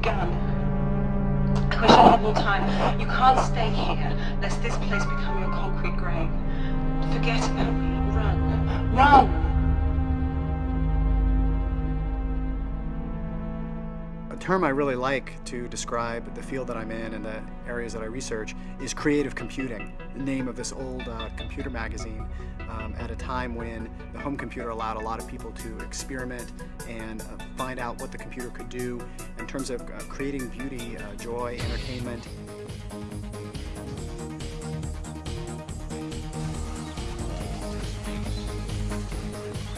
begun. I wish I had more time. You can't stay here, lest this place become your concrete grave. Forget about me. Run. Run! A term I really like to describe the field that I'm in and the areas that I research is creative computing, name of this old uh, computer magazine um, at a time when the home computer allowed a lot of people to experiment and uh, find out what the computer could do in terms of uh, creating beauty, uh, joy, entertainment.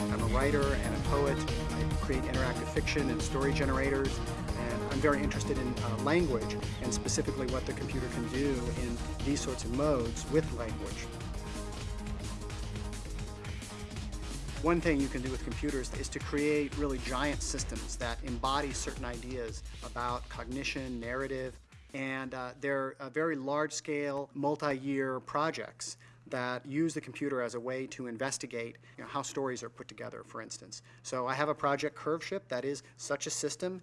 I'm a writer and a poet. I create interactive fiction and story generators And I'm very interested in uh, language and specifically what the computer can do in these sorts of modes with language. One thing you can do with computers is to create really giant systems that embody certain ideas about cognition, narrative, and uh, they're uh, very large-scale, multi-year projects that use the computer as a way to investigate you know, how stories are put together, for instance. So I have a project, Curveship, that is such a system.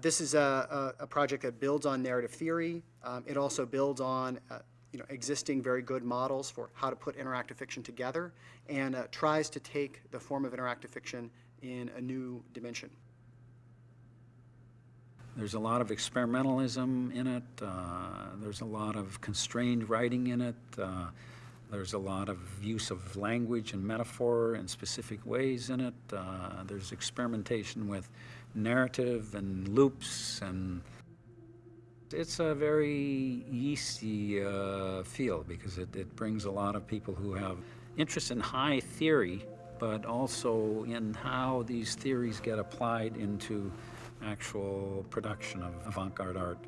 This is a, a, a, project that builds on narrative theory. Um, it also builds on uh, you know, existing very good models for how to put interactive fiction together and uh, tries to take the form of interactive fiction in a new dimension. There's a lot of experimentalism in it. Uh, there's a lot of constrained writing in it. Uh, there's a lot of use of language and metaphor in specific ways in it. Uh, there's experimentation with narrative and loops and it's a very yeasty uh, field because it, it brings a lot of people who have interest in high theory but also in how these theories get applied into actual production of avant-garde art.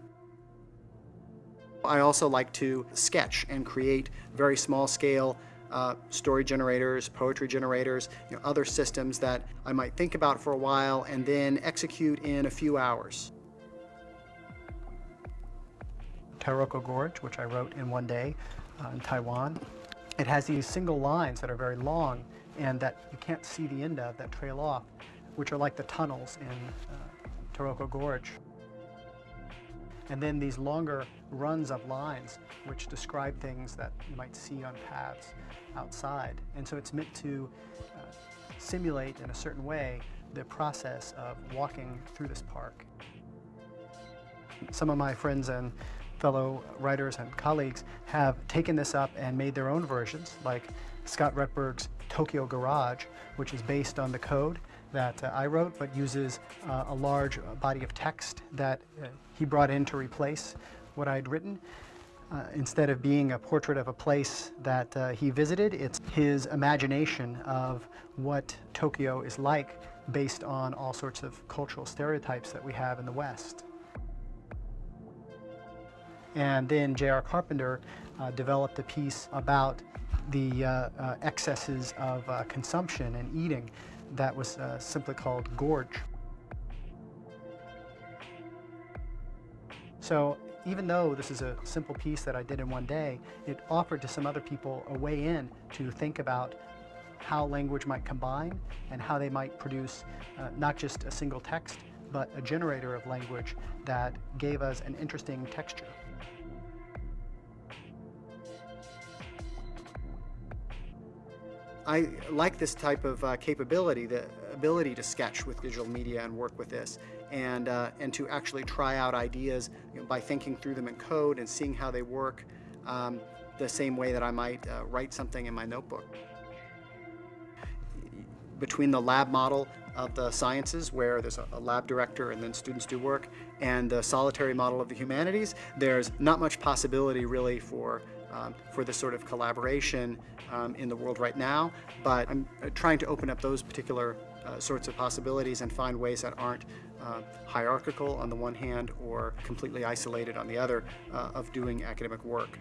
I also like to sketch and create very small scale uh, story generators, poetry generators, you know, other systems that I might think about for a while and then execute in a few hours. Taroko Gorge, which I wrote in one day uh, in Taiwan. It has these single lines that are very long and that you can't see the end of that trail off, which are like the tunnels in uh, Taroko Gorge and then these longer runs of lines which describe things that you might see on paths outside. And so it's meant to uh, simulate in a certain way the process of walking through this park. Some of my friends and fellow writers and colleagues have taken this up and made their own versions, like Scott Rettberg's Tokyo Garage, which is based on the code that uh, I wrote, but uses uh, a large body of text that uh, he brought in to replace what I'd written. Uh, instead of being a portrait of a place that uh, he visited, it's his imagination of what Tokyo is like based on all sorts of cultural stereotypes that we have in the West. And then J.R. Carpenter uh, developed a piece about the uh, uh, excesses of uh, consumption and eating that was simply called Gorge. So even though this is a simple piece that I did in one day, it offered to some other people a way in to think about how language might combine and how they might produce uh, not just a single text, but a generator of language that gave us an interesting texture. I like this type of uh, capability, the ability to sketch with digital media and work with this, and, uh, and to actually try out ideas you know, by thinking through them in code and seeing how they work um, the same way that I might uh, write something in my notebook. Between the lab model of the sciences, where there's a, a lab director and then students do work, and the solitary model of the humanities, there's not much possibility really for um, for this sort of collaboration um, in the world right now, but I'm uh, trying to open up those particular uh, sorts of possibilities and find ways that aren't uh, hierarchical on the one hand or completely isolated on the other uh, of doing academic work.